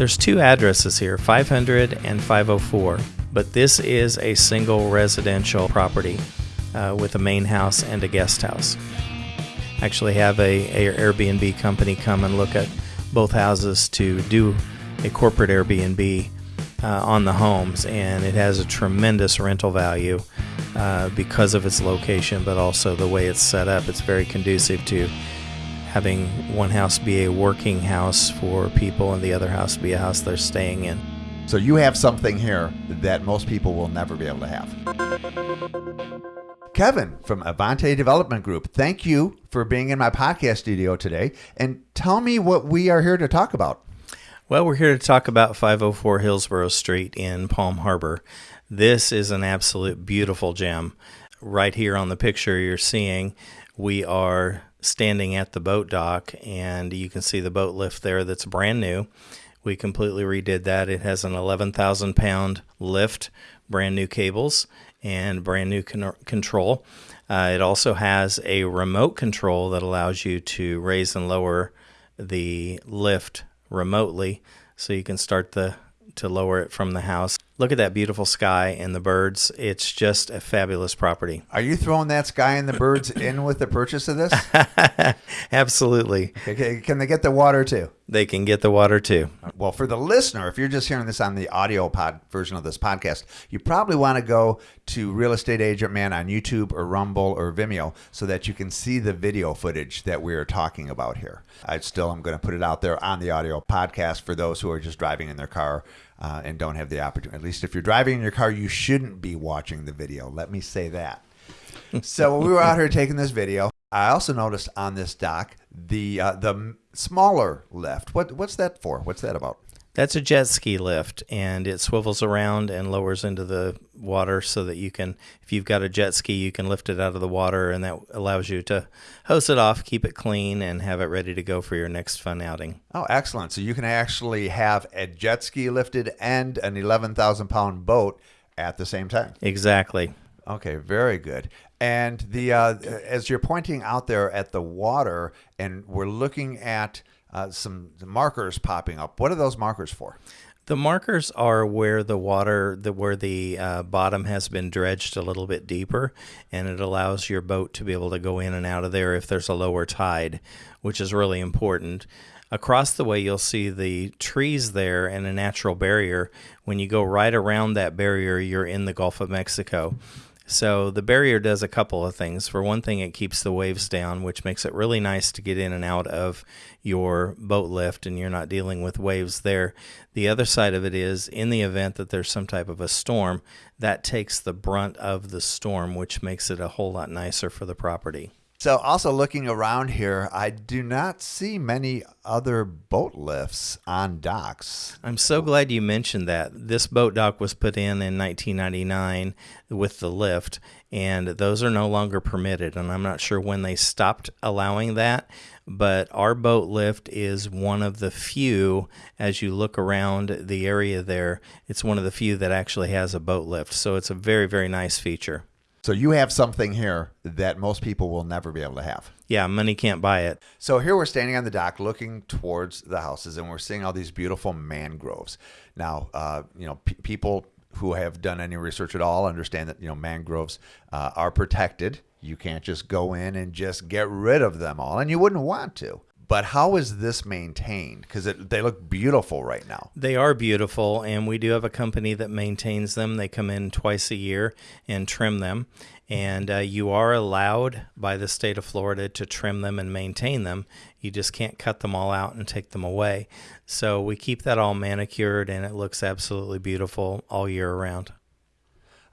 There's two addresses here, 500 and 504, but this is a single residential property uh, with a main house and a guest house. Actually, have a, a Airbnb company come and look at both houses to do a corporate Airbnb uh, on the homes, and it has a tremendous rental value uh, because of its location, but also the way it's set up. It's very conducive to having one house be a working house for people and the other house be a house they're staying in. So you have something here that most people will never be able to have. Kevin from Avante Development Group, thank you for being in my podcast studio today. And tell me what we are here to talk about. Well, we're here to talk about 504 Hillsborough Street in Palm Harbor. This is an absolute beautiful gem. Right here on the picture you're seeing, we are standing at the boat dock, and you can see the boat lift there that's brand new. We completely redid that. It has an 11,000 pound lift, brand new cables, and brand new con- control. Uh, it also has a remote control that allows you to raise and lower the lift remotely, so you can start the to lower it from the house. Look at that beautiful sky and the birds. It's just a fabulous property. Are you throwing that sky and the birds in with the purchase of this? Absolutely. Okay, can they get the water too? They can get the water too. Uh, well, for the listener, if you're just hearing this on the audio pod version of this podcast, you probably want to go to Real Estate Agent Man on YouTube or Rumble or Vimeo so that you can see the video footage that we're talking about here. I still am going to put it out there on the audio podcast for those who are just driving in their car uh, and don't have the opportunity. At least if you're driving in your car, you shouldn't be watching the video. Let me say that. so when we were out here taking this video, I also noticed on this dock the uh, the smaller lift. What what's that for? What's that about? That's a jet ski lift, and it swivels around and lowers into the water so that you can, if you've got a jet ski, you can lift it out of the water, and that allows you to hose it off, keep it clean, and have it ready to go for your next fun outing. Oh, excellent! So you can actually have a jet ski lifted and an eleven thousand pound boat at the same time. Exactly. Okay, very good. And the uh, as you're pointing out there at the water, and we're looking at uh, some markers popping up. What are those markers for? The markers are where the water, the, where the uh, bottom has been dredged a little bit deeper, and it allows your boat to be able to go in and out of there if there's a lower tide, which is really important. Across the way, you'll see the trees there and a natural barrier. When you go right around that barrier, you're in the Gulf of Mexico. So the barrier does a couple of things. For one thing, it keeps the waves down, which makes it really nice to get in and out of your boat lift and you're not dealing with waves there. The other side of it is in the event that there's some type of a storm, that takes the brunt of the storm, which makes it a whole lot nicer for the property. So, also looking around here, I do not see many other boat lifts on docks. I'm so glad you mentioned that. This boat dock was put in in 1999 with the lift, and those are no longer permitted. And I'm not sure when they stopped allowing that, but our boat lift is one of the few, as you look around the area there, it's one of the few that actually has a boat lift. So, it's a very, very nice feature. So you have something here that most people will never be able to have. Yeah, money can't buy it. So here we're standing on the dock looking towards the houses and we're seeing all these beautiful mangroves. Now, uh, you know, people who have done any research at all understand that, you know, mangroves uh, are protected. You can't just go in and just get rid of them all, and you wouldn't want to. But how is this maintained? Because they look beautiful right now. They are beautiful, and we do have a company that maintains them. They come in twice a year and trim them. And uh, you are allowed by the state of Florida to trim them and maintain them. You just can't cut them all out and take them away. So we keep that all manicured, and it looks absolutely beautiful all year around.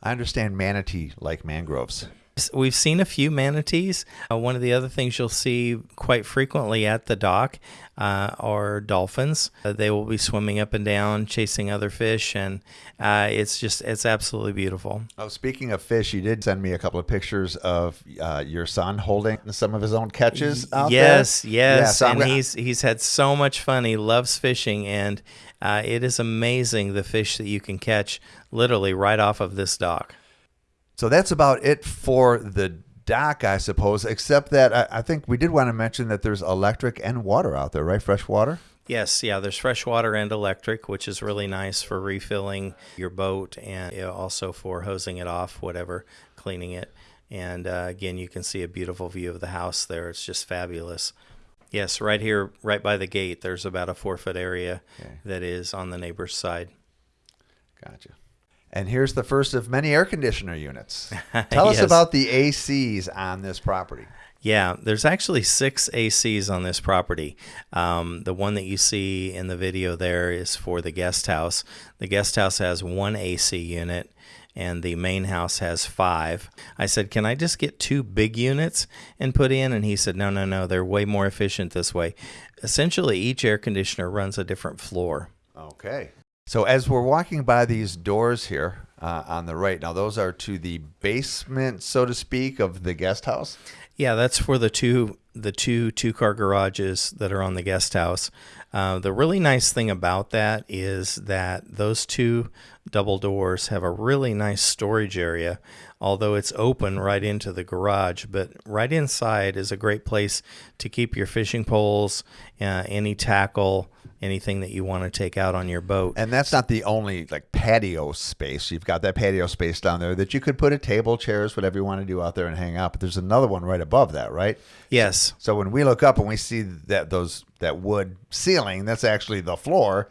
I understand manatee like mangroves. We've seen a few manatees. Uh, one of the other things you'll see quite frequently at the dock uh, are dolphins. Uh, they will be swimming up and down, chasing other fish, and uh, it's just it's absolutely beautiful. Oh, speaking of fish, you did send me a couple of pictures of uh, your son holding some of his own catches out yes, there. Yes, yes, and gonna... he's he's had so much fun. He loves fishing, and uh, it is amazing the fish that you can catch literally right off of this dock. So that's about it for the dock, I suppose, except that I, I think we did want to mention that there's electric and water out there, right? Fresh water? Yes, yeah, there's fresh water and electric, which is really nice for refilling your boat and you know, also for hosing it off, whatever, cleaning it. And uh, again, you can see a beautiful view of the house there. It's just fabulous. Yes, right here, right by the gate, there's about a four foot area Okay. that is on the neighbor's side. Gotcha. And here's the first of many air conditioner units. Tell us about the ACs on this property. Yeah, there's actually six ACs on this property. Um, the one that you see in the video there is for the guest house. The guest house has one AC unit, and the main house has five. I said, Can I just get two big units and put in? And he said, No, no, no, they're way more efficient this way. Essentially, each air conditioner runs a different floor. Okay. So as we're walking by these doors here uh, on the right, now those are to the basement, so to speak, of the guest house. Yeah, that's for the two the two two car garages that are on the guest house. Uh, the really nice thing about that is that those two double doors have a really nice storage area, although it's open right into the garage. But right inside is a great place to keep your fishing poles, uh, any tackle, anything that you want to take out on your boat. And that's not the only like patio space. You've got that patio space down there that you could put a table, chairs, whatever you want to do out there and hang out. But there's another one right above that, right? Yes. So when we look up and we see that those that wood ceiling, that's actually the floor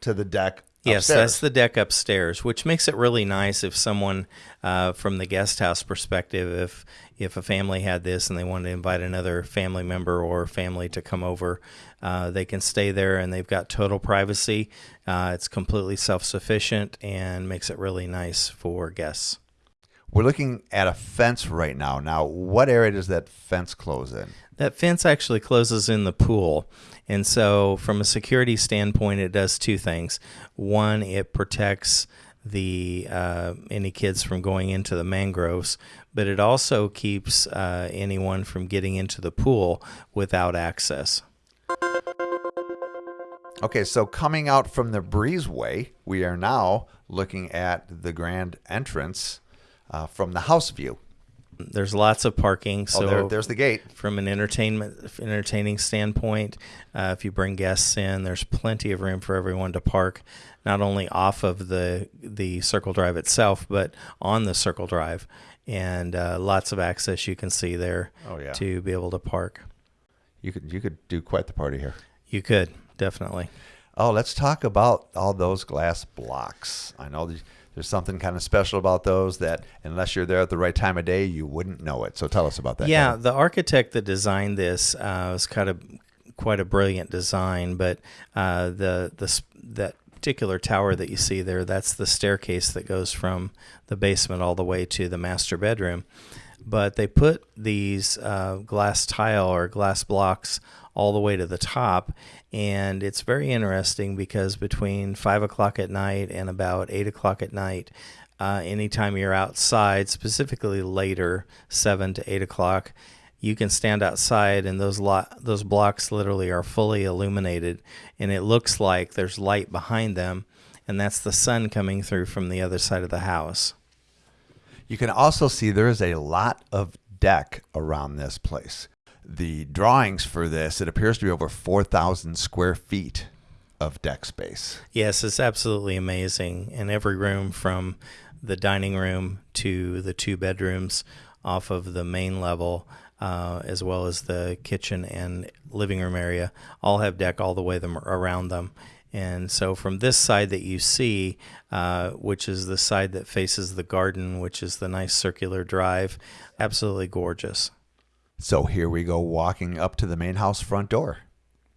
to the deck. Yes, upstairs. that's the deck upstairs, which makes it really nice if someone uh, from the guest house perspective, if if a family had this and they wanted to invite another family member or family to come over, uh, they can stay there and they've got total privacy. Uh, it's completely self sufficient and makes it really nice for guests. We're looking at a fence right now. Now, what area does that fence close in? That fence actually closes in the pool. And so, from a security standpoint, it does two things. One, it protects the uh, any kids from going into the mangroves, but it also keeps uh, anyone from getting into the pool without access. Okay, so coming out from the breezeway, we are now looking at the grand entrance uh, from the house view. There's lots of parking, so oh, there, there's the gate. from an entertainment entertaining standpoint, uh, if you bring guests in, there's plenty of room for everyone to park, not only off of the the Circle Drive itself, but on the Circle Drive, and uh, lots of access you can see there Oh, yeah. to be able to park. You could you could do quite the party here. You could definitely. Oh, let's talk about all those glass blocks. I know there's, there's something kind of special about those that, unless you're there at the right time of day, you wouldn't know it. So tell us about that. Yeah, Kevin. the architect that designed this uh, was kind of quite a brilliant design, but uh, the the that particular tower that you see there, that's the staircase that goes from the basement all the way to the master bedroom. But they put these uh, glass tile or glass blocks all the way to the top, and it's very interesting because between five o'clock at night and about eight o'clock at night, uh, anytime you're outside, specifically later, seven to eight o'clock, you can stand outside and those lo- those blocks literally are fully illuminated, and it looks like there's light behind them, and that's the sun coming through from the other side of the house. You can also see there is a lot of deck around this place. The drawings for this, it appears to be over 4,000 square feet of deck space. Yes, it's absolutely amazing. And every room from the dining room to the two bedrooms off of the main level, uh, as well as the kitchen and living room area, all have deck all the way them around them. And so from this side that you see, uh, which is the side that faces the garden, which is the nice circular drive, absolutely gorgeous. So here we go walking up to the main house front door.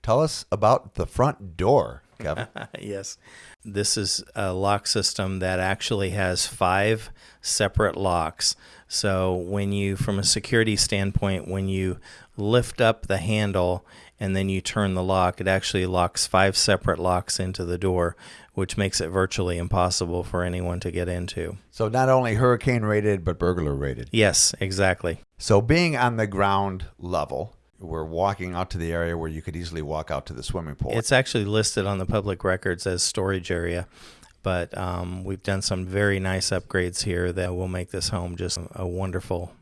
Tell us about the front door, Kevin. yes. This is a lock system that actually has five separate locks. So, when you, from a security standpoint, when you lift up the handle and then you turn the lock, it actually locks five separate locks into the door, which makes it virtually impossible for anyone to get into. so not only hurricane rated, but burglar rated. Yes, exactly. So being on the ground level, we're walking out to the area where you could easily walk out to the swimming pool. It's actually listed on the public records as storage area, but um, we've done some very nice upgrades here that will make this home just a wonderful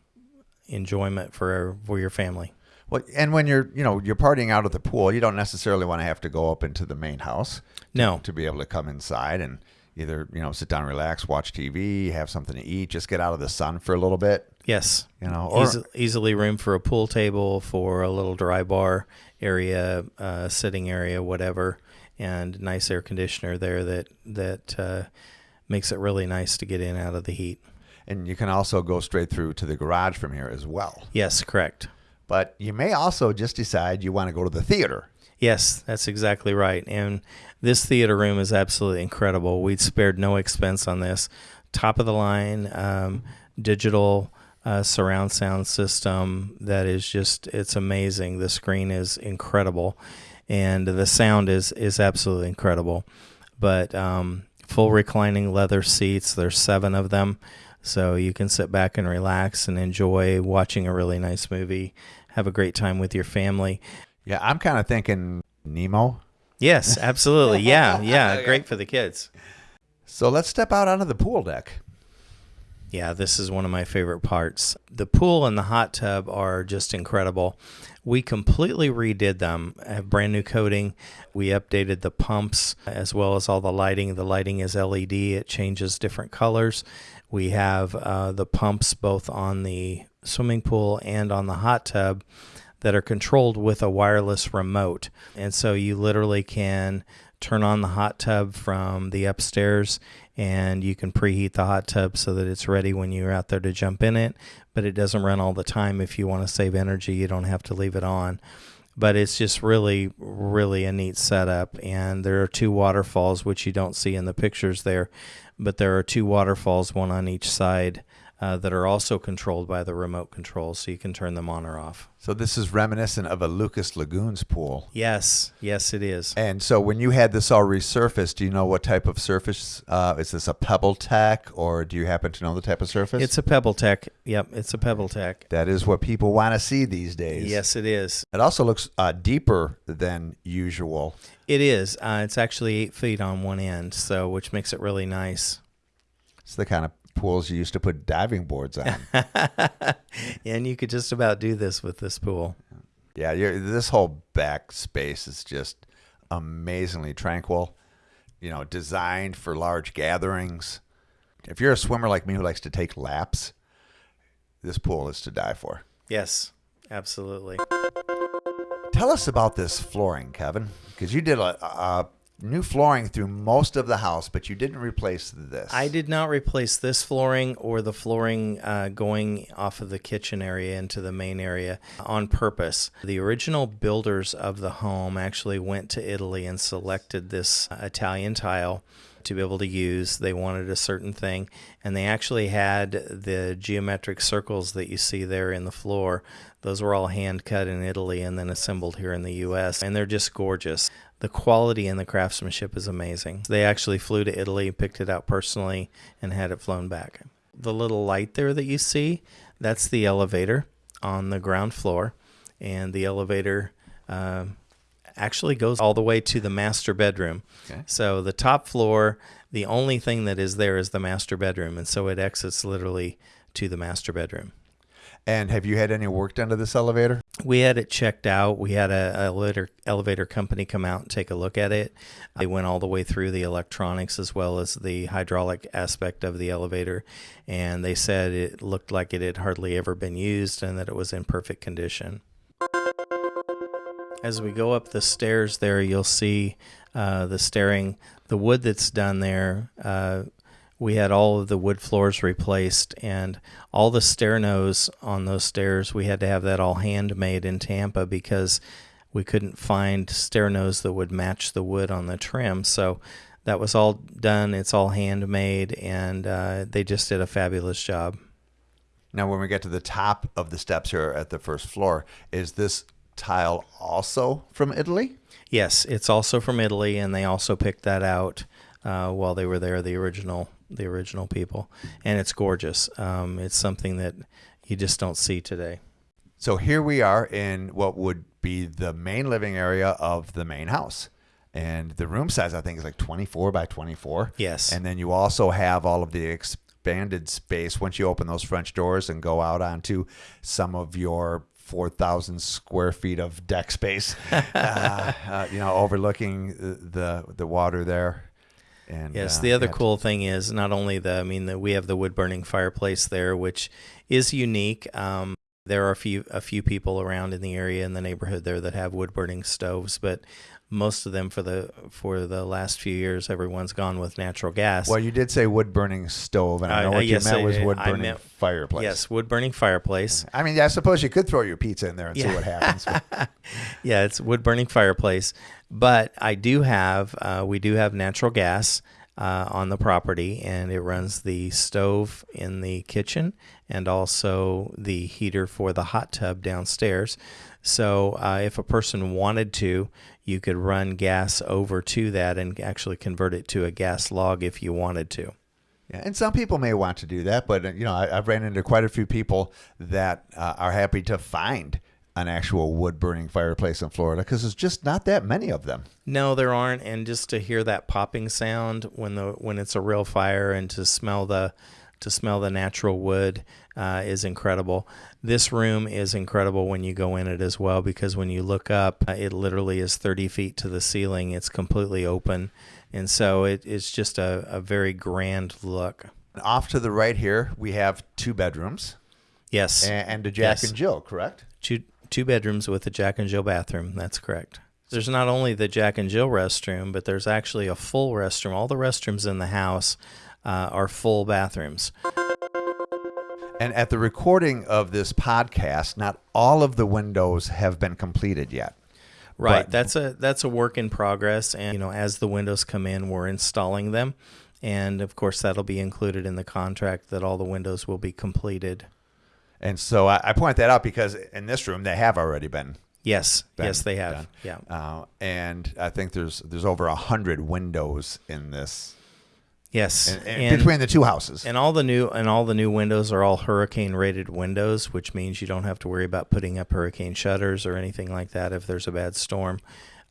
enjoyment for for your family. Well, and when you're, you know, you're partying out at the pool, you don't necessarily want to have to go up into the main house No, to be able to come inside and either, you know, sit down, relax, watch TV, have something to eat, just get out of the sun for a little bit, yes, you know. Or, Easy, easily room for a pool table, for a little dry bar area, uh, sitting area, whatever, and nice air conditioner there that that uh, makes it really nice to get in out of the heat. and you can also go straight through to the garage from here as well. Yes, correct. But you may also just decide you want to go to the theater. Yes, that's exactly right. And this theater room is absolutely incredible. We spared no expense on this. Top of the line, um, digital uh, surround sound system that is just, it's amazing. The screen is incredible. And the sound is, is absolutely incredible. But um, full reclining leather seats, there's seven of them. So you can sit back and relax and enjoy watching a really nice movie. Have a great time with your family. Yeah, I'm kind of thinking Nemo. Yes, absolutely. Yeah, yeah. Great for the kids. So let's step out onto the pool deck. Yeah, this is one of my favorite parts. The pool and the hot tub are just incredible. We completely redid them, have brand new coating. We updated the pumps as well as all the lighting. The lighting is LED, it changes different colors. We have uh, the pumps both on the swimming pool and on the hot tub that are controlled with a wireless remote. And so you literally can turn on the hot tub from the upstairs and you can preheat the hot tub so that it's ready when you're out there to jump in it, but it doesn't run all the time. If you want to save energy, you don't have to leave it on. But it's just really, really a neat setup. And there are two waterfalls, which you don't see in the pictures there, but there are two waterfalls, one on each side, uh, that are also controlled by the remote control, so you can turn them on or off. So this is reminiscent of a Lucas Lagoons pool. Yes, yes, it is. And so when you had this all resurfaced, do you know what type of surface? Uh, is this a PebbleTec, or do you happen to know the type of surface? It's a PebbleTec. Yep, it's a PebbleTec. that is what people want to see these days. Yes, it is. It also looks uh, deeper than usual. It is. Uh, it's actually eight feet on one end, so which makes it really nice. It's the kind of pools you used to put diving boards on. and you could just about do this with this pool. yeah, you're, this whole back space is just amazingly tranquil. You know, designed for large gatherings. If you're a swimmer like me who likes to take laps, this pool is to die for. Yes, absolutely. Tell us about this flooring, Kevin, because you did a, a new flooring through most of the house, but you didn't replace this. I did not replace this flooring or the flooring uh, going off of the kitchen area into the main area on purpose. The original builders of the home actually went to Italy and selected this uh, Italian tile to be able to use. They wanted a certain thing, and they actually had the geometric circles that you see there in the floor. Those were all hand cut in Italy and then assembled here in the US, and they're just gorgeous. The quality and the craftsmanship is amazing. They actually flew to Italy, picked it out personally, and had it flown back. The little light there that you see, that's the elevator on the ground floor, and the elevator uh, actually goes all the way to the master bedroom. Okay. So the top floor, the only thing that is there is the master bedroom, and so it exits literally to the master bedroom. And have you had any work done to this elevator? We had it checked out. We had a, a elevator, elevator company come out and take a look at it. They went all the way through the electronics as well as the hydraulic aspect of the elevator, and they said it looked like it had hardly ever been used and that it was in perfect condition. As we go up the stairs there, you'll see uh, the staring, the wood that's done there. Uh, we had all of the wood floors replaced and all the stair nose on those stairs. We had to have that all handmade in Tampa because we couldn't find stair nose that would match the wood on the trim. So that was all done. It's all handmade, and uh, they just did a fabulous job. Now, when we get to the top of the steps here at the first floor, is this tile also from Italy? Yes, it's also from Italy, and they also picked that out uh, while they were there. The original, the original people, and it's gorgeous. Um, it's something that you just don't see today. So here we are in what would be the main living area of the main house. And the room size, I think, is like 24 by 24. Yes. And then you also have all of the expanded space once you open those French doors and go out onto some of your 4,000 square feet of deck space, uh, uh, you know, overlooking the, the, water there. And Yes, uh, the other cool thing is not only the, I mean, the, we have the wood burning fireplace there, which is unique. Um, there are a few a few people around in the area in the neighborhood there that have wood burning stoves, but most of them for the for the last few years, everyone's gone with natural gas. Well, you did say wood burning stove, and I know Uh, what you yes, meant was wood burning meant- fireplace. yes, wood burning fireplace. I mean, I suppose you could throw your pizza in there and see what happens. yeah, it's wood burning fireplace. But I do have, uh, we do have natural gas uh, on the property, and it runs the stove in the kitchen and also the heater for the hot tub downstairs. So uh, if a person wanted to, you could run gas over to that and actually convert it to a gas log if you wanted to. Yeah, and some people may want to do that, but uh, you know, I, I've ran into quite a few people that uh, are happy to find an actual wood burning fireplace in Florida because there's just not that many of them. No, there aren't. And just to hear that popping sound when the when it's a real fire, and to smell the to smell the natural wood uh, is incredible. This room is incredible when you go in it as well because when you look up, uh, it literally is 30 feet to the ceiling. It's completely open, and so it, it's just a, a very grand look. Off to the right here, we have two bedrooms Yes, and, and a Jack Yes. and Jill, correct? two two bedrooms with a Jack and Jill bathroom. That's correct. There's not only the Jack and Jill restroom, but there's actually a full restroom. All the restrooms in the house uh, are full bathrooms. And at the recording of this podcast, not all of the windows have been completed yet. Right. But- that's a that's a work in progress, and you know, as the windows come in, we're installing them, and of course, that'll be included in the contract that all the windows will be completed. And so I, I point that out because in this room they have already been. Yes. yes, they have. done. Yeah. Uh, and I think there's there's over a hundred windows in this Yes. and, and between the two houses. And all the new and all the new windows are all hurricane rated windows, which means you don't have to worry about putting up hurricane shutters or anything like that if there's a bad storm.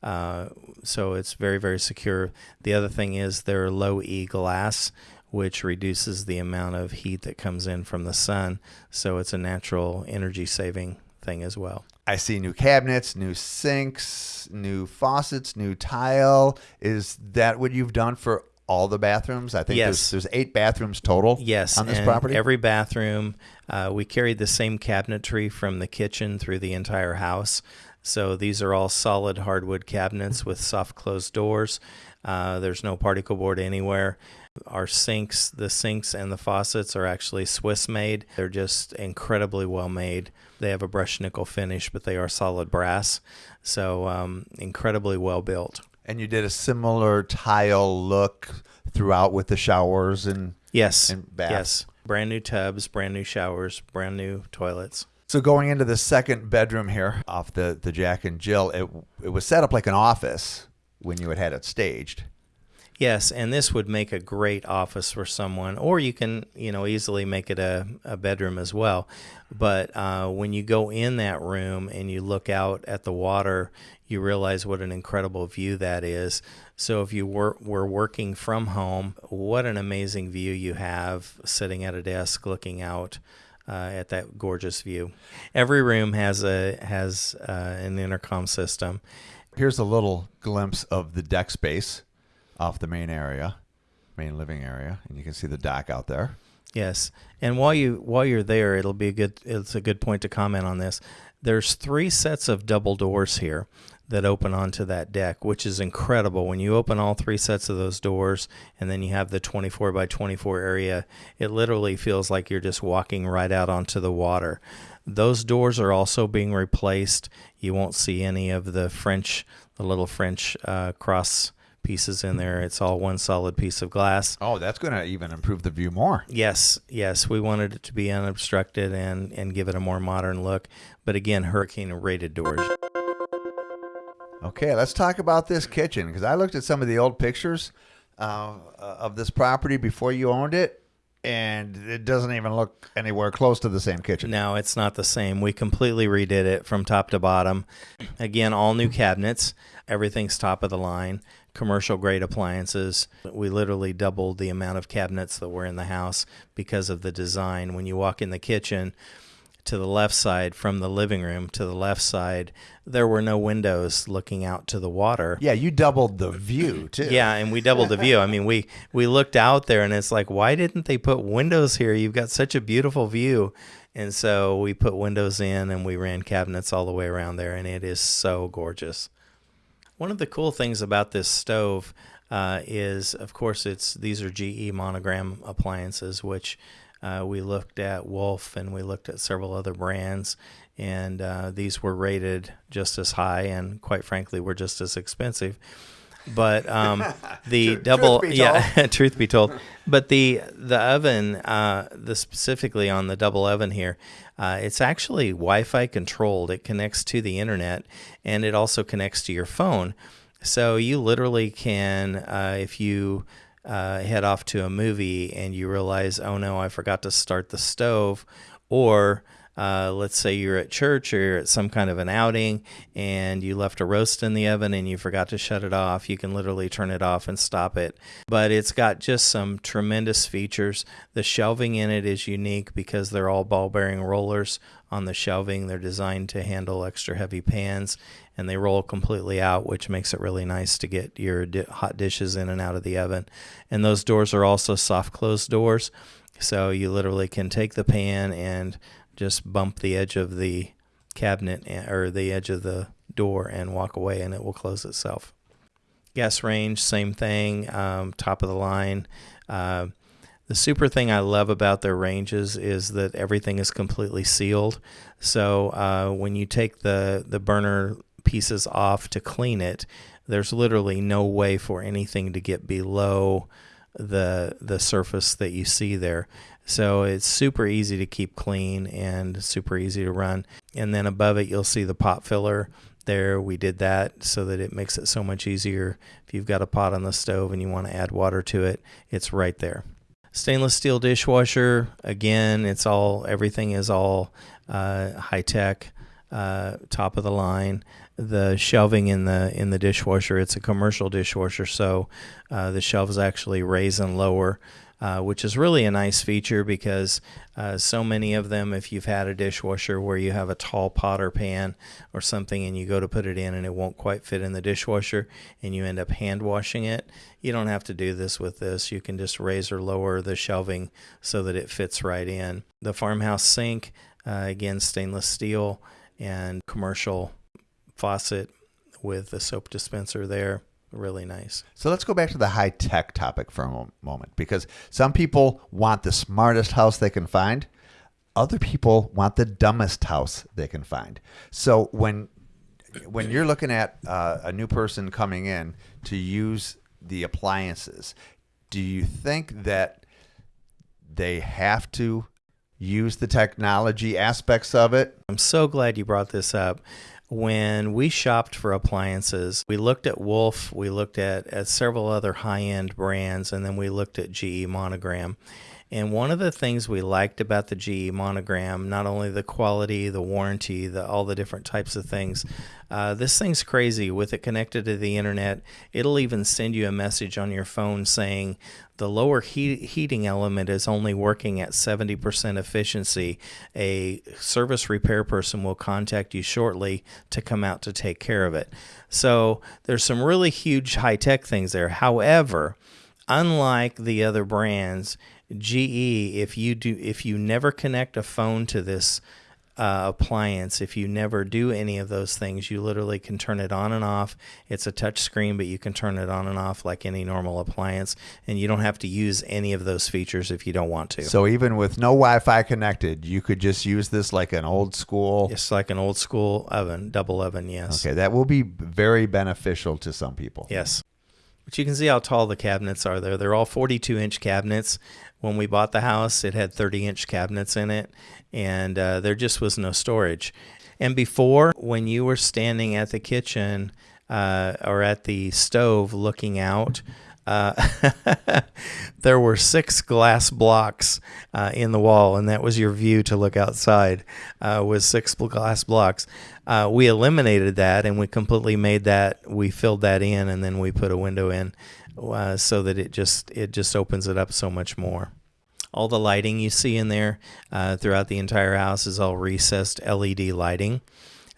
Uh, so it's very very secure. The other thing is they're low E glass, which reduces the amount of heat that comes in from the sun. So it's a natural energy saving thing as well. I see new cabinets, new sinks, new faucets, new tile. Is that what you've done for all the bathrooms? I think Yes. there's, there's eight bathrooms total Yes, on this property. Every bathroom, uh, we carried the same cabinetry from the kitchen through the entire house. So these are all solid hardwood cabinets with soft closed doors. Uh, there's no particle board anywhere. Our sinks, the sinks and the faucets are actually Swiss made. They're just incredibly well made. They have a brushed nickel finish, but they are solid brass. So um, incredibly well built. and you did a similar tile look throughout with the showers and Yes. And baths. Yes. Brand new tubs, brand new showers, brand new toilets. So going into the second bedroom here off the, the Jack and Jill, it it was set up like an office when you had had it staged. Yes, and this would make a great office for someone, or you can, you know, easily make it a, a bedroom as well. But uh, when you go in that room and you look out at the water, you realize what an incredible view that is. So if you were, were working from home, what an amazing view you have sitting at a desk looking out. Uh, at that gorgeous view, every room has a has uh, an intercom system, Here's a little glimpse of the deck space off the main area, main living area, and you can see the dock out there. Yes, and while you while you're there, it'll be a good. It's a good point to comment on this. There's three sets of double doors here that open onto that deck, which is incredible. When you open all three sets of those doors, and then you have the 24 by 24 area, it literally feels like you're just walking right out onto the water. Those doors are also being replaced. You won't see any of the French, the little French uh, cross pieces in there. It's all one solid piece of glass. Oh, that's going to even improve the view more. Yes, yes, we wanted it to be unobstructed and and give it a more modern look. But again, hurricane rated doors. Okay, let's talk about this kitchen because I looked at some of the old pictures uh, of this property before you owned it, and it doesn't even look anywhere close to the same kitchen. No, it's not the same. We completely redid it from top to bottom. Again, all new cabinets. Everything's top of the line. Commercial grade appliances. We literally doubled the amount of cabinets that were in the house because of the design. When you walk in the kitchen, to the left side from the living room to the left side, there were no windows looking out to the water. Yeah, you doubled the view too. Yeah, and we doubled the view. I mean, we we looked out there and it's like, why didn't they put windows here? You've got such a beautiful view. And so we put windows in and we ran cabinets all the way around there and it is so gorgeous. One of the cool things about this stove uh, is, of course, it's these are GE monogram appliances, which uh, we looked at Wolf and we looked at several other brands, and uh, these were rated just as high and, quite frankly, were just as expensive. But um, the Truth- double, truth yeah, truth be told, but the the oven, uh, the specifically on the double oven here, uh, it's actually Wi-Fi controlled. It connects to the internet, and it also connects to your phone. So you literally can, uh, if you uh, head off to a movie and you realize, oh no, I forgot to start the stove, or uh, let's say you're at church or you're at some kind of an outing and you left a roast in the oven and you forgot to shut it off, you can literally turn it off and stop it. But it's got just some tremendous features. The shelving in it is unique because they're all ball bearing rollers on the shelving. They're designed to handle extra heavy pans and they roll completely out, which makes it really nice to get your di- hot dishes in and out of the oven. And those doors are also soft close doors. So you literally can take the pan and just bump the edge of the cabinet or the edge of the door and walk away, and it will close itself. Gas range, same thing, um, top of the line. Uh, the super thing I love about their ranges is that everything is completely sealed. So uh, when you take the, the burner pieces off to clean it, there's literally no way for anything to get below the the surface that you see there. So it's super easy to keep clean and super easy to run. And then above it, you'll see the pot filler there. We did that so that it makes it so much easier. If you've got a pot on the stove and you want to add water to it, it's right there. Stainless steel dishwasher. Again, it's all everything is all uh, high tech, uh, top of the line. The shelving in the in the dishwasher. It's a commercial dishwasher, so uh, the shelves actually raise and lower uh, which is really a nice feature because uh, so many of them, if you've had a dishwasher where you have a tall pot or pan or something and you go to put it in and it won't quite fit in the dishwasher and you end up hand washing it, you don't have to do this with this. You can just raise or lower the shelving so that it fits right in. The farmhouse sink, uh, again, stainless steel and commercial faucet with the soap dispenser there really nice. So let's go back to the high tech topic for a moment because some people want the smartest house they can find. Other people want the dumbest house they can find. So when when you're looking at uh, a new person coming in to use the appliances, do you think that they have to use the technology aspects of it? I'm so glad you brought this up when we shopped for appliances, we looked at Wolf, we looked at, at several other high end brands, and then we looked at GE Monogram. And one of the things we liked about the GE monogram, not only the quality, the warranty, the all the different types of things, uh, this thing's crazy. With it connected to the internet, it'll even send you a message on your phone saying the lower heat, heating element is only working at 70% efficiency. A service repair person will contact you shortly to come out to take care of it. So there's some really huge high tech things there. However, unlike the other brands, GE, if you do, if you never connect a phone to this uh, appliance, if you never do any of those things, you literally can turn it on and off. It's a touch screen, but you can turn it on and off like any normal appliance, and you don't have to use any of those features if you don't want to. So even with no Wi-Fi connected, you could just use this like an old school. It's like an old school oven, double oven, yes. Okay, that will be very beneficial to some people. Yes. But you can see how tall the cabinets are there. They're all 42 inch cabinets. When we bought the house, it had 30 inch cabinets in it, and uh, there just was no storage. And before, when you were standing at the kitchen uh, or at the stove looking out, uh, there were six glass blocks uh, in the wall, and that was your view to look outside. Uh, was six glass blocks. Uh, we eliminated that, and we completely made that. We filled that in, and then we put a window in, uh, so that it just it just opens it up so much more. All the lighting you see in there throughout the entire house is all recessed LED lighting.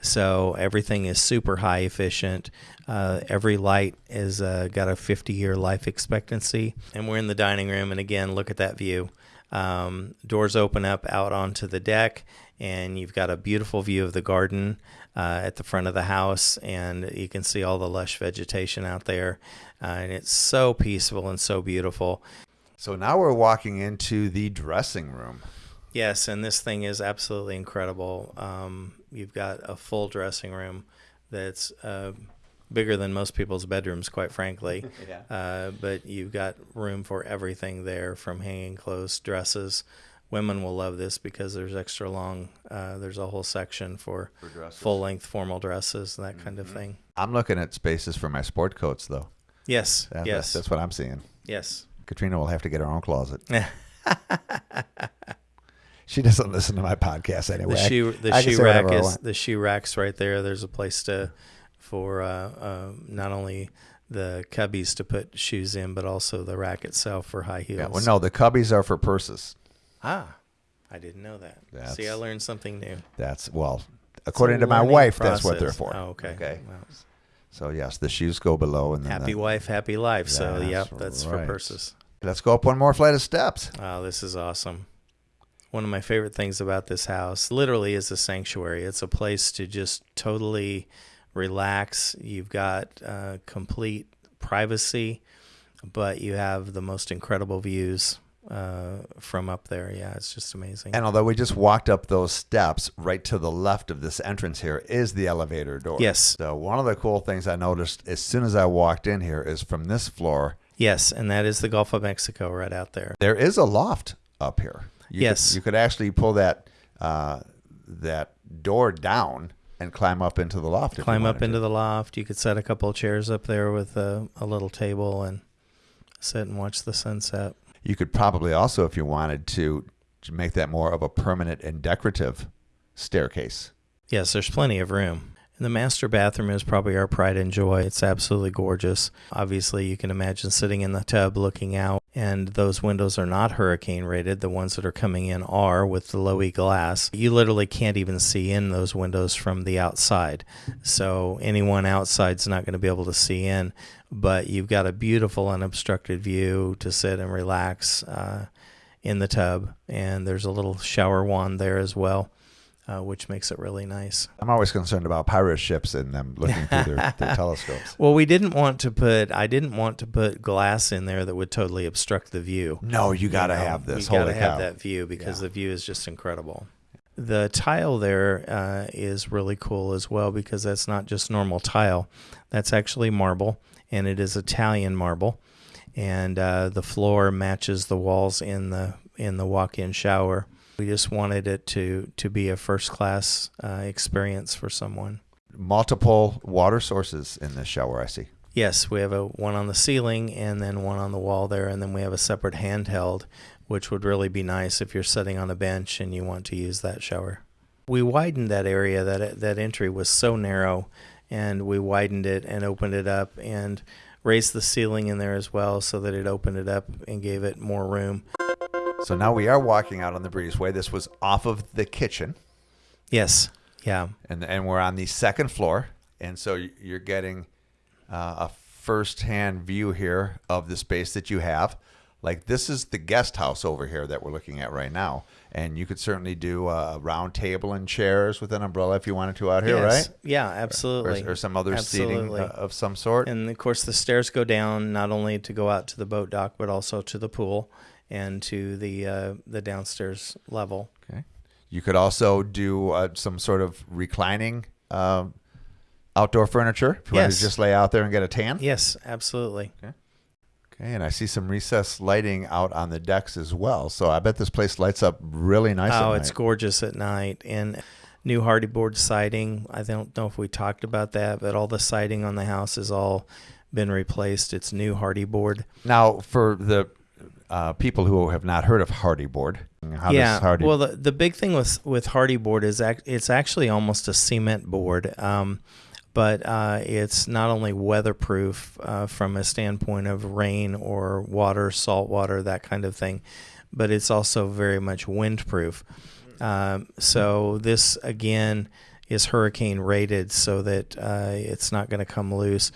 So everything is super high efficient. Uh, every light is uh, got a 50 year life expectancy. And we're in the dining room, and again, look at that view. Um, doors open up out onto the deck, and you've got a beautiful view of the garden uh, at the front of the house, and you can see all the lush vegetation out there. Uh, and it's so peaceful and so beautiful. So now we're walking into the dressing room. Yes, and this thing is absolutely incredible. Um, you've got a full dressing room that's uh, bigger than most people's bedrooms, quite frankly. Yeah. Uh, but you've got room for everything there, from hanging clothes, dresses. Women will love this because there's extra long. Uh, there's a whole section for, For full length formal dresses and that kind Mm-hmm. of thing. I'm looking at spaces for my sport coats, though. Yes, That- yes, That's what I'm seeing. yes. Katrina will have to get her own closet. she doesn't listen to my podcast anyway. The shoe the I shoe rack is the shoe racks right there. There's a place to for uh, uh, not only the cubbies to put shoes in, but also the rack itself for high heels. Yeah, well, no, the cubbies are for purses. Ah, I didn't know that. See, I learned something new. That's well, according to my wife, that's what they're for. Oh, okay. Okay. So yes, the shoes go below, and then happy the- wife, happy life. So, That's yep, that's for purses. let's go up one more flight of steps. Oh, this is awesome. One of my favorite things about this house literally is a sanctuary. It's a place to just totally relax. You've got uh, complete privacy, but you have the most incredible views uh, from up there. Yeah, it's just amazing. And although we just walked up those steps, right to the left of this entrance here is the elevator door. Yes. So one of the cool things I noticed as soon as I walked in here is from this floor, yes, and that is the Gulf of Mexico right out there. there is a loft up here. You Yes. Could, you could actually pull that uh, that door down and climb up into the loft. Climb up into to. the loft. You could set a couple of chairs up there with a, a little table and sit and watch the sunset. You could probably also, if you wanted to, to make that more of a permanent and decorative staircase. Yes, there's plenty of room. And the master bathroom is probably our pride and joy. It's absolutely gorgeous. Obviously, you can imagine sitting in the tub looking out, and those windows are not hurricane rated. The ones that are coming in are with the low E glass. You literally can't even see in those windows from the outside. So, anyone outside's not going to be able to see in, but you've got a beautiful unobstructed view to sit and relax uh, in the tub. And there's a little shower wand there as well uh, which makes it really nice. I'm always concerned about pirate ships and them looking through their, their telescopes. Well, we didn't want to put I didn't want to put glass in there that would totally obstruct the view. No, you got to You know, have this. We got to have that view because Yeah. the view is just incredible. The tile there uh, is really cool as well because that's not just normal tile. That's actually marble, and it is Italian marble, and uh, the floor matches the walls in the in the walk-in shower. We just wanted it to to be a first-class uh, experience for someone. Multiple water sources in this shower, I see. Yes, we have a one on the ceiling and then one on the wall there, and then we have a separate handheld, which would really be nice if you're sitting on a bench and you want to use that shower. We widened that area. That that entry was so narrow, and we widened it and opened it up and raised the ceiling in there as well, so that it opened it up and gave it more room. So now we are walking out on the breezeway. This was off of the kitchen, Yes, yeah, and and we're on the second floor, and so you're getting uh, a first-hand view here of the space that you have. Like this is the guest house over here that we're looking at right now, and you could certainly do a round table and chairs with an umbrella if you wanted to out here, yes. right? Yeah, Or, absolutely. or some other seating uh, of some sort. And of course, the stairs go down not only to go out to the boat dock, but also to the pool and to the uh, the downstairs level. Okay. You could also do uh, some sort of reclining um, outdoor furniture if you Yes. to just lay out there and get a tan. Yes, absolutely. Okay, Okay, and I see some recessed lighting out on the decks as well. So I bet this place lights up really nice. oh, it's gorgeous at night. And new Hardie board siding. I don't know if we talked about that, but all the siding on the house has all been replaced. It's new Hardie board. Now, for the uh, people who have not heard of Hardie board, how yeah. does Hardie? Well, the, the big thing with with Hardie board is it's actually almost a cement board. Um, but uh, it's not only weatherproof uh, from a standpoint of rain or water, salt water, that kind of thing, but it's also very much windproof. Um, so this again is hurricane rated, so that uh, it's not going to come loose.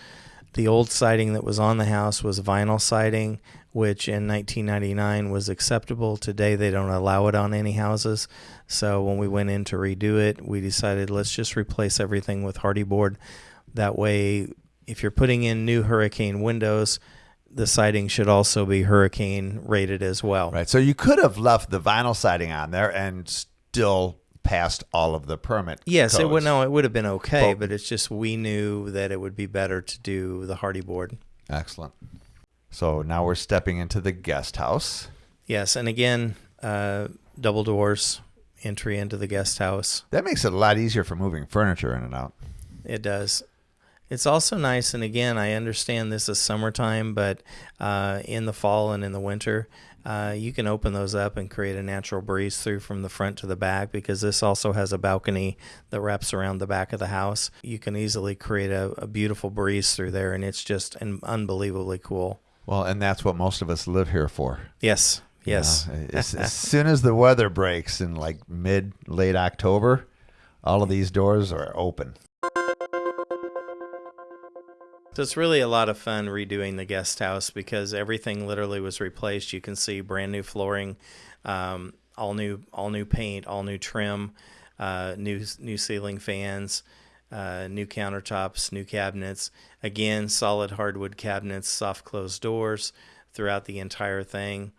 The old siding that was on the house was vinyl siding, which in 1999 was acceptable. Today they don't allow it on any houses. So when we went in to redo it, we decided let's just replace everything with Hardie board. That way, if you're putting in new hurricane windows, the siding should also be hurricane rated as well. Right. So you could have left the vinyl siding on there and still passed all of the permit. Yes, it would. No, it would have been okay, But- but it's just we knew that it would be better to do the hardy board. Excellent. So now we're stepping into the guest house. Yes, and again, uh, double doors, entry into the guest house. That makes it a lot easier for moving furniture in and out. It does. It's also nice, and again, I understand this is summertime, but uh, in the fall and in the winter, uh, you can open those up and create a natural breeze through from the front to the back because this also has a balcony that wraps around the back of the house. You can easily create a, a beautiful breeze through there, and it's just un- unbelievably cool. Well, and that's what most of us live here for. Yes, yes. You know, as, as soon as the weather breaks in like mid, late October, all of these doors are open. So it's really a lot of fun redoing the guest house because everything literally was replaced. You can see brand new flooring, um, all new, all new paint, all new trim, uh, new new ceiling fans, uh, new countertops, new cabinets. Again, solid hardwood cabinets, soft closed doors throughout the entire thing.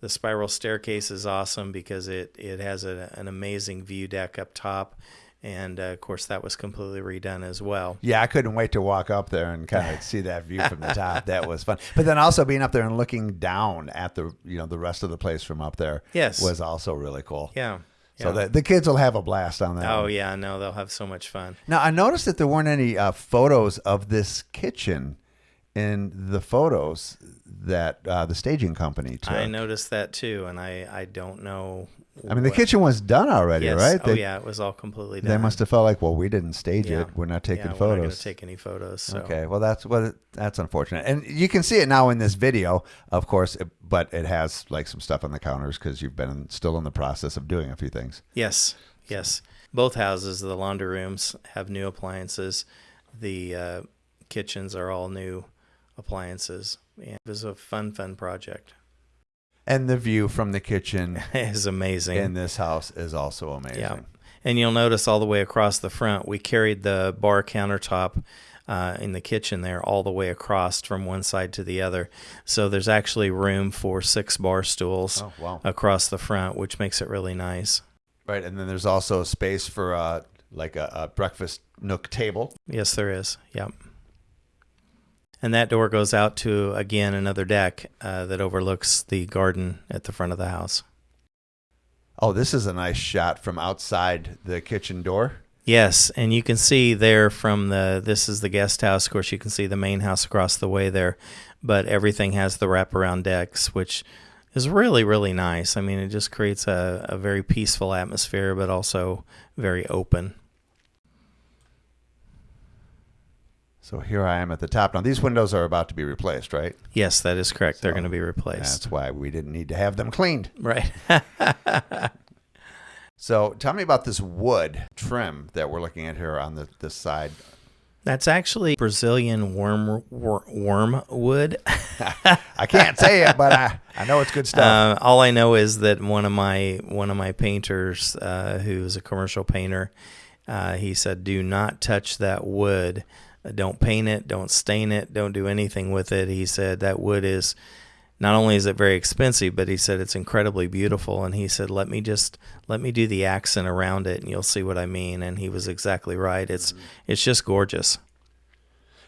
The spiral staircase is awesome because it it has a, an amazing view deck up top, and uh, of course that was completely redone as well. Yeah, I couldn't wait to walk up there and kind of see that view from the top. That was fun. But then also being up there and looking down at the you know the rest of the place from up there Yes. was also really cool. Yeah. So the, the kids will have a blast on that. Oh one. yeah, no, they'll have so much fun. Now I noticed that there weren't any uh, photos of this kitchen in the photos that uh, the staging company took. I noticed that too, and I I don't know. I mean, the kitchen was done already, Yes. right? Oh They, yeah, it was all completely done. They must have felt like, well, we didn't stage Yeah. it. We're not taking yeah, We're not going photos. to take any photos. So. Okay, well that's well that's unfortunate, and you can see it now in this video, of course, it- but it has like some stuff on the counters because you've been still in the process of doing a few things. Yes, yes. Both houses, the laundry rooms have new appliances. The uh, kitchens are all new appliances. Yeah, it was a fun, fun project. And the view from the kitchen is amazing. in this house is also amazing. Yeah. And you'll notice all the way across the front, we carried the bar countertop uh, in the kitchen there all the way across from one side to the other. So there's actually room for six bar stools Oh wow! across the front, which makes it really nice. Right, and then there's also space for uh, like a, a breakfast nook table. Yes, there is. Yep. And that door goes out to, again, another deck uh, that overlooks the garden at the front of the house. Oh, this is a nice shot from outside the kitchen door. Yes, and you can see there from the this is the guest house. Of course, you can see the main house across the way there, but everything has the wraparound decks, which is really really nice. I mean, it just creates a, a very peaceful atmosphere, but also very open. So here I am at the top. Now these windows are about to be replaced, right? Yes, that is correct. They're going to be replaced. That's why we didn't need to have them cleaned. Right. So tell me about this wood trim that we're looking at here on the this side. That's actually Brazilian worm wor, wormwood. I can't say it, but I, I know it's good stuff. Uh, all I know is that one of my one of my painters, uh, who's a commercial painter, uh, he said, "Do not touch that wood. Uh, Don't paint it. Don't stain it. Don't do anything with it." He said that wood is not only is it very expensive, but he said it's incredibly beautiful. And he said, "Let me just let me do the accent around it, and you'll see what I mean." And he was exactly right. It's it's just gorgeous.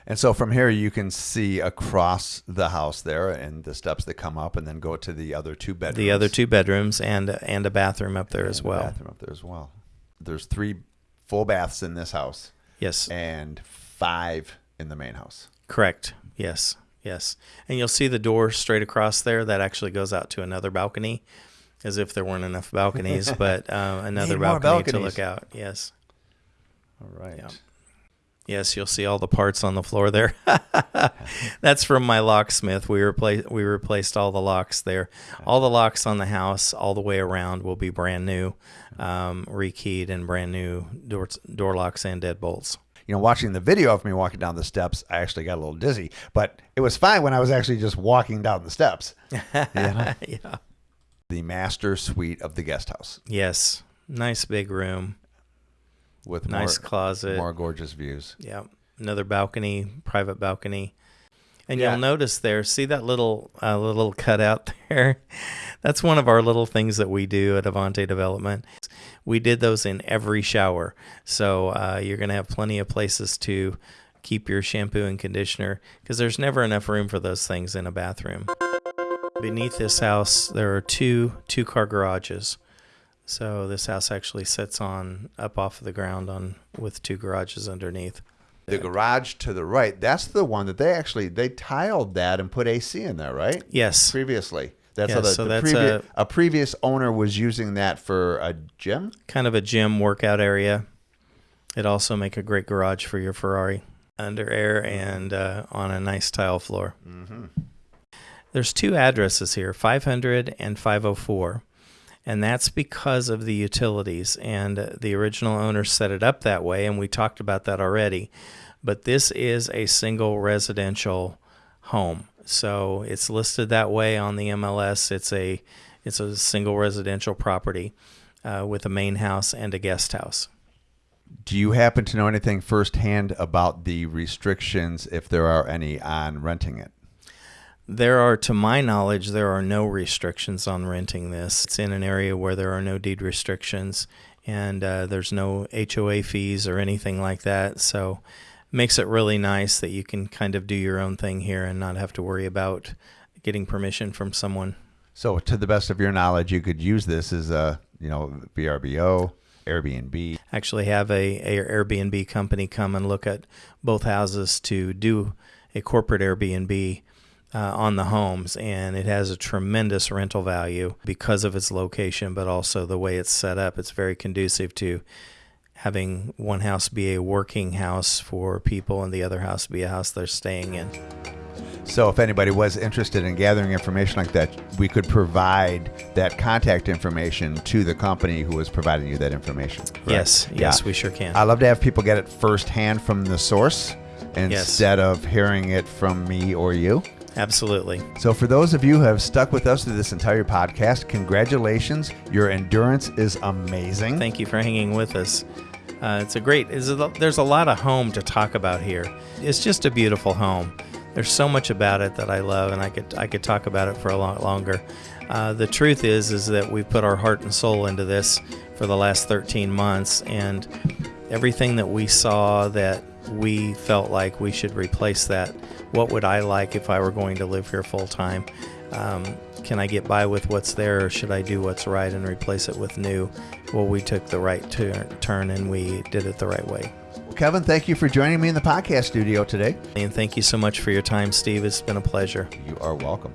and so from here you can see across the house there and the steps that come up and then go to the other two bedrooms. The other two bedrooms and and a bathroom up there And as well. Bathroom up there as well. There's three full baths in this house Yes. and five in the main house. Correct. Yes. Yes. And you'll see the door straight across there. That actually goes out to another balcony, as if there weren't enough balconies, but uh, another balcony to look out. Yes. All right. Yeah. Yes, you'll see all the parts on the floor there. That's from my locksmith. We replaced we replaced all the locks there. All the locks on the house, all the way around, will be brand new, um, rekeyed, and brand new door door locks and deadbolts. You know, watching the video of me walking down the steps, I actually got a little dizzy, but it was fine when I was actually just walking down the steps. You know? yeah. The master suite of the guest house Yes. Nice big room. with Nice more, closet. more gorgeous views. Yeah. Another balcony, private balcony. And Yeah. you'll notice there, see that little uh, little cutout there? That's one of our little things that we do at Avante Development. We did those in every shower. So uh, you're going to have plenty of places to keep your shampoo and conditioner because there's never enough room for those things in a bathroom. Beneath this house, there are two two car garages. So this house actually sits on up off of the ground on with two garages underneath. The garage to the right, that's the one that they actually they tiled that and put AC in there, right? Yes. Previously. That's Yeah, how the, so the that's previ- a- a previous owner was using that for a gym. kind of a gym workout area. It also make a great garage for your Ferrari under air and uh, on a nice tile floor. There's two addresses here, 500 and 504, and that's because of the utilities. And uh, the original owner set it up that way, and we talked about that already. But this is a single residential home, so it's listed that way on the MLS. It's a it's a single residential property uh, with a main house and a guest house. Do you happen to know anything firsthand about the restrictions, if there are any, on renting it? There are, to my knowledge, there are no restrictions on renting this. It's in an area where there are no deed restrictions, and uh, there's no HOA fees or anything like that. So, makes it really nice that you can kind of do your own thing here and not have to worry about getting permission from someone. So, to the best of your knowledge, you could use this as a, you know, VRBO, Airbnb. Actually, have a, a Airbnb company come and look at both houses to do a corporate Airbnb uh, on the homes, and it has a tremendous rental value because of its location, but also the way it's set up. It's very conducive to having one house be a working house for people and the other house be a house they're staying in. So, if anybody was interested in gathering information like that, we could provide that contact information to the company who was providing you that information. correct? Yes, yes, Yeah. we sure can. I love to have people get it firsthand from the source instead of hearing it from me or you. Absolutely. So, for those of you who have stuck with us through this entire podcast, congratulations. Your endurance is amazing. Thank you for hanging with us. Uh, it's a great. It's a, there's a lot of home to talk about here. It's just a beautiful home. There's so much about it that I love, and I could I could talk about it for a lot longer. Uh, the truth is is that we put our heart and soul into this for the last 13 months, and everything that we saw that we felt like we should replace that. What would I like if I were going to live here full time? Um, can I get by with what's there, or should I do what's right and replace it with new? Well, we took the right tur- turn and we did it the right way. Kevin, thank you for joining me in the podcast studio today. And thank you so much for your time, Steve. It's been a pleasure. You are welcome.